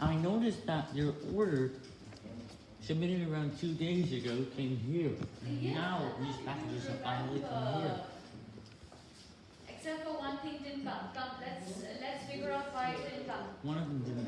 I noticed that your order submitted around two days ago came here. And Yeah, now these packages are have finally come here. Except for one thing didn't come. Come, let's let's figure out why it didn't come. One of them didn't